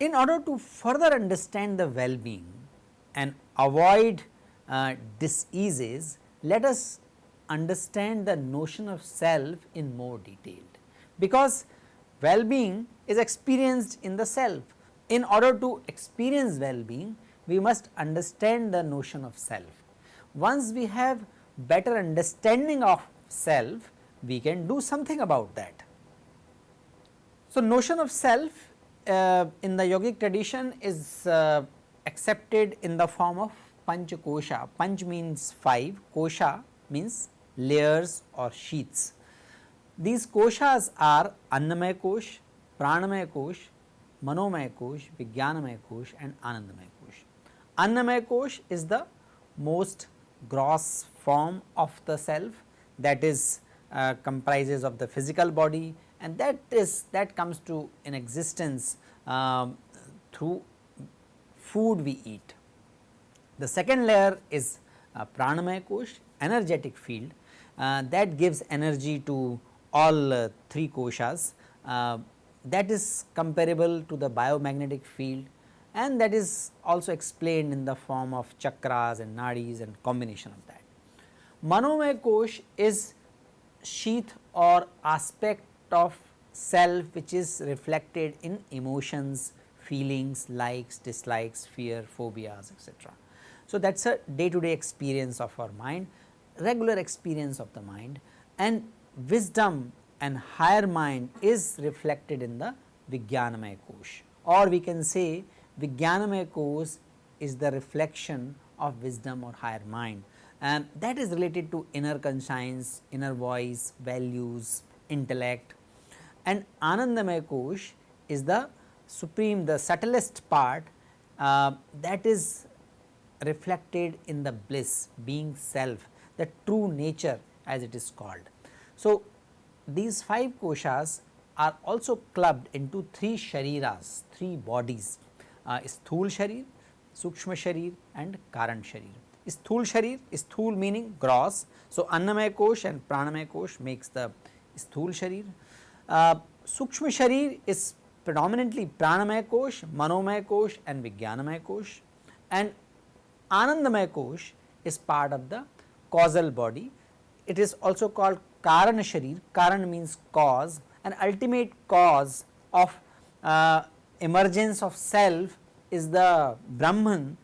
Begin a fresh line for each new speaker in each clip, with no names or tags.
In order to further understand the well-being and avoid uh, diseases, let us understand the notion of self in more detail because well-being is experienced in the self. In order to experience well-being, we must understand the notion of self. Once we have better understanding of self, we can do something about that. So, notion of self uh, in the yogic tradition is uh, accepted in the form of panch kosha. Panch means 5, kosha means layers or sheets. These koshas are Annamaya Kosh, Pranamaya Kosh, Manomaya Kosh, Kosh and Anandamaya Kosh. Kosh is the most gross form of the self that is uh, comprises of the physical body and that is that comes to in existence um, through food we eat. The second layer is uh, Kosh energetic field uh, that gives energy to all uh, three koshas uh, that is comparable to the biomagnetic field and that is also explained in the form of chakras and nadis and combination of that. Manomaya Kosh is sheath or aspect of self which is reflected in emotions, feelings, likes, dislikes, fear, phobias etc. So, that is a day to day experience of our mind regular experience of the mind and wisdom and higher mind is reflected in the Vijnanamaya Kosh or we can say Vijnanamaya Kosh is the reflection of wisdom or higher mind. And that is related to inner conscience, inner voice, values, intellect. And Anandamaya Kosh is the supreme the subtlest part uh, that is reflected in the bliss being self the true nature as it is called. So, these 5 koshas are also clubbed into 3 shariras, 3 bodies uh, Sthul Sharir, Sukshma Sharir and Karan Sharir. Sthul Sharir, Sthul meaning gross. So, Annamaya Kosh and Pranamaya Kosh makes the Sthul Sharir. Uh, Sukshma Sharir is predominantly Pranamaya Kosh, Manomaya Kosh and Vijnanamaya Kosh and Anandamaya Kosh is part of the causal body. It is also called Karan Sharir, Karan means cause and ultimate cause of uh, emergence of self is the Brahman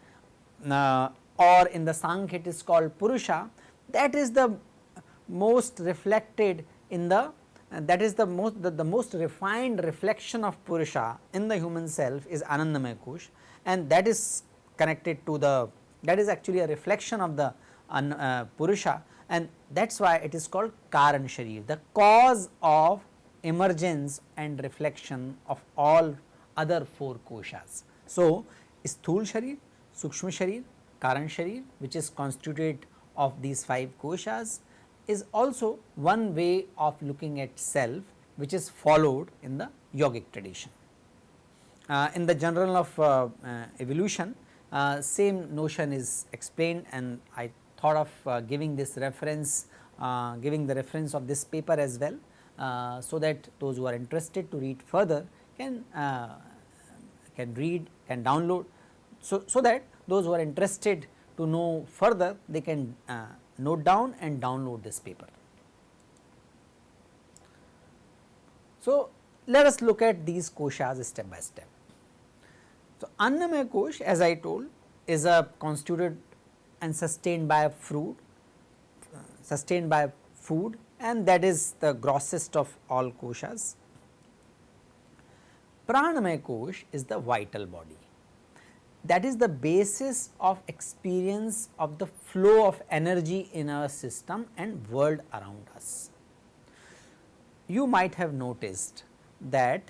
uh, or in the Sankhya it is called Purusha. That is the most reflected in the uh, that is the most the, the, most refined reflection of Purusha in the human self is Anandamaya Kosh and that is connected to the that is actually a reflection of the uh, Purusha and that is why it is called Karan Sharir, the cause of emergence and reflection of all other 4 koshas. So, Sthul Sharir, Sukshma Sharir, Karan Sharir which is constituted of these 5 koshas is also one way of looking at self which is followed in the yogic tradition. Uh, in the journal of uh, uh, evolution uh, same notion is explained and I thought of uh, giving this reference, uh, giving the reference of this paper as well, uh, so that those who are interested to read further can can read, can download. So, so that those who are interested to know further they can note down and download this paper. So, let us look at these koshas step by step. So, Annamaya Kosh as I told is a constituted and sustained by fruit, uh, sustained by food and that is the grossest of all koshas. Pranamaya Kosh is the vital body that is the basis of experience of the flow of energy in our system and world around us. You might have noticed that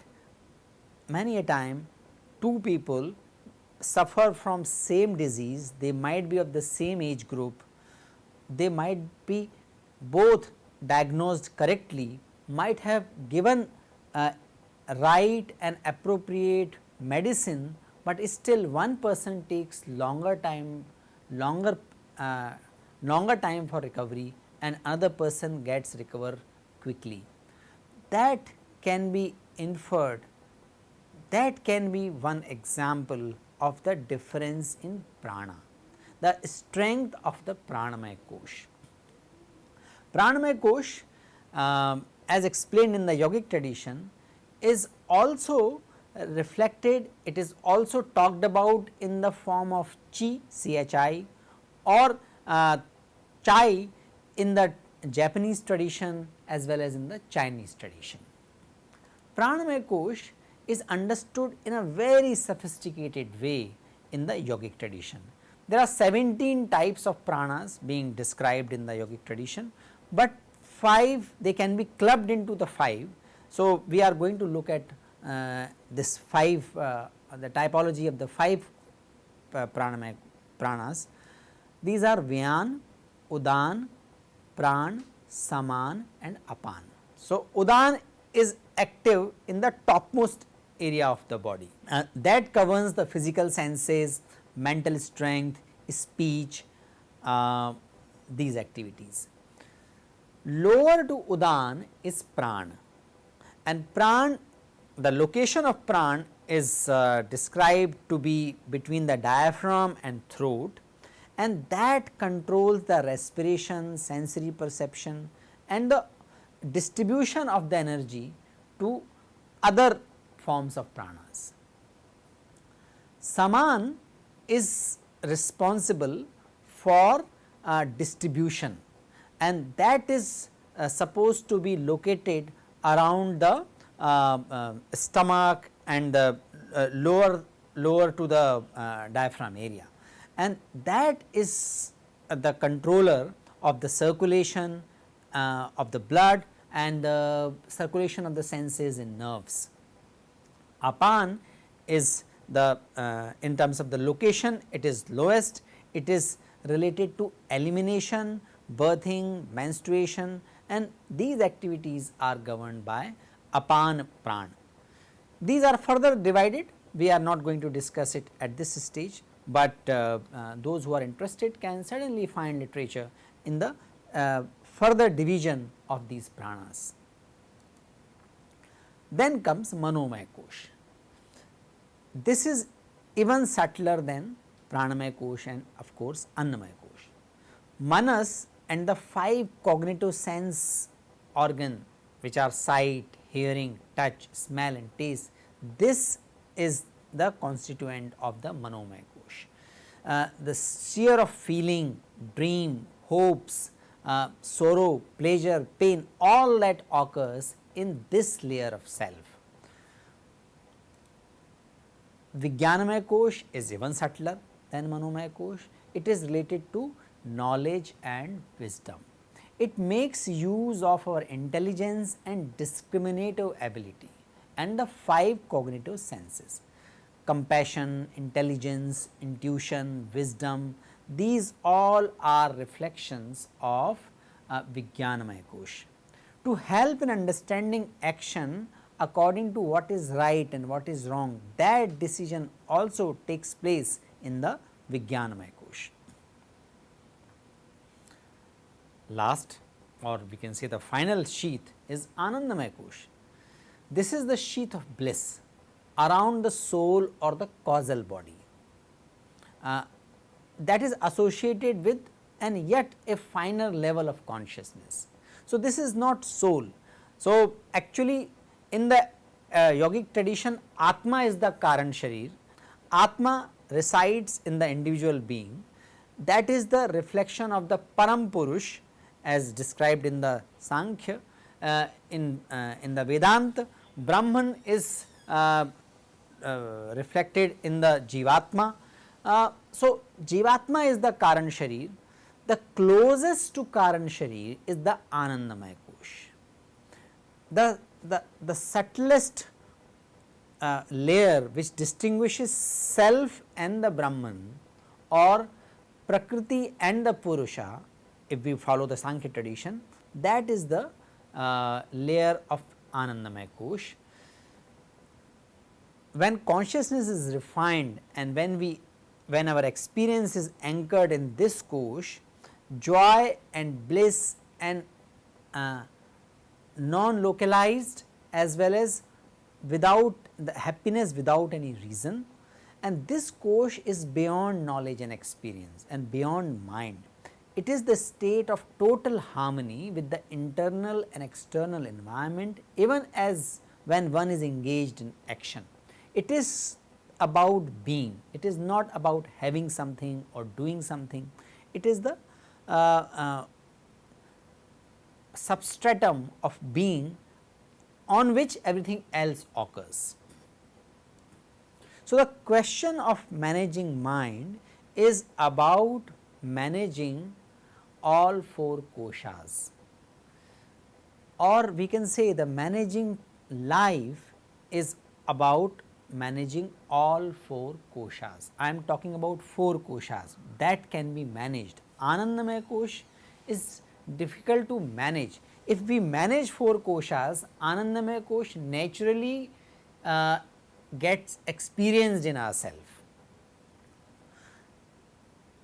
many a time two people suffer from same disease, they might be of the same age group, they might be both diagnosed correctly, might have given uh, right and appropriate medicine, but still one person takes longer time longer uh, longer time for recovery and another person gets recover quickly. That can be inferred that can be one example of the difference in prana, the strength of the pranamaya kosh. Pranamaya kosh um, as explained in the yogic tradition is also reflected, it is also talked about in the form of chi, chi or uh, chai in the Japanese tradition as well as in the Chinese tradition. Pranamaya kosh is understood in a very sophisticated way in the yogic tradition. There are 17 types of pranas being described in the yogic tradition, but 5 they can be clubbed into the 5. So, we are going to look at uh, this 5 uh, the typology of the 5 uh, pranas. These are Vyan, Udan, Pran, Saman and Apan. So, Udan is active in the topmost area of the body uh, that governs the physical senses, mental strength, speech, uh, these activities. Lower to Udan is Pran and Pran the location of Pran is uh, described to be between the diaphragm and throat and that controls the respiration, sensory perception and the distribution of the energy to other forms of pranas. Saman is responsible for uh, distribution and that is uh, supposed to be located around the uh, uh stomach and the uh, lower lower to the uh, diaphragm area and that is the controller of the circulation of the blood and the circulation of the senses and nerves. Apan is the uh, in terms of the location it is lowest, it is related to elimination, birthing, menstruation and these activities are governed by Apan Pran. These are further divided, we are not going to discuss it at this stage, but uh, uh, those who are interested can certainly find literature in the uh, further division of these pranas. Then comes Manomaya Kosh. This is even subtler than Pranamaya Kosh and of course Annamaya Kosh. Manas and the five cognitive sense organ which are sight, hearing, touch, smell and taste, this is the constituent of the Manomaya Kosh. Uh, the sphere of feeling, dream, hopes, uh, sorrow, pleasure, pain all that occurs in this layer of self. Vijnanamaya Kosh is even subtler than Manomaya Kosh, it is related to knowledge and wisdom. It makes use of our intelligence and discriminative ability and the five cognitive senses compassion, intelligence, intuition, wisdom these all are reflections of uh, Vijnanamaya Kosh to help in understanding action according to what is right and what is wrong that decision also takes place in the Vijnanamaya Kosh. Last or we can say the final sheath is Anandamaya Kosh. This is the sheath of bliss around the soul or the causal body uh, that is associated with and yet a finer level of consciousness. So, this is not soul. So, actually in the uh, yogic tradition Atma is the Karan Sharir, Atma resides in the individual being that is the reflection of the Param Purush as described in the Sankhya uh, in, uh, in the Vedanta Brahman is uh, uh, reflected in the Jivatma. Uh, so, Jivatma is the Karan Sharir the closest to Karan Sharir is the Anandamaya Kosh. The, the, the subtlest uh, layer which distinguishes self and the Brahman or Prakriti and the Purusha if we follow the Sankhya tradition that is the uh, layer of Anandamaya Kosh. when consciousness is refined and when we when our experience is anchored in this kosh, joy and bliss and uh, non localized as well as without the happiness without any reason and this kosh is beyond knowledge and experience and beyond mind. It is the state of total harmony with the internal and external environment even as when one is engaged in action. It is about being, it is not about having something or doing something, it is the substratum of being on which everything else occurs. So, the question of managing mind is about managing all four koshas or we can say the managing life is about managing all four koshas. I am talking about four koshas that can be managed. Anandamaya kosh is difficult to manage. If we manage four koshas, Anandamaya kosh naturally uh, gets experienced in ourself.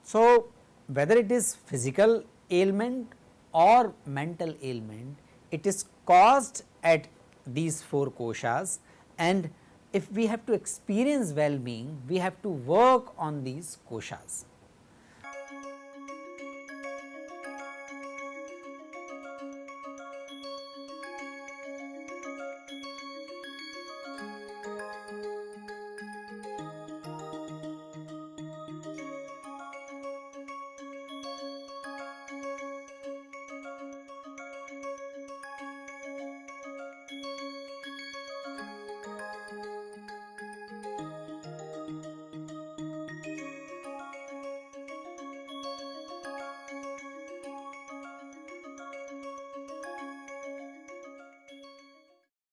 So, whether it is physical ailment or mental ailment, it is caused at these four koshas and if we have to experience well-being, we have to work on these koshas.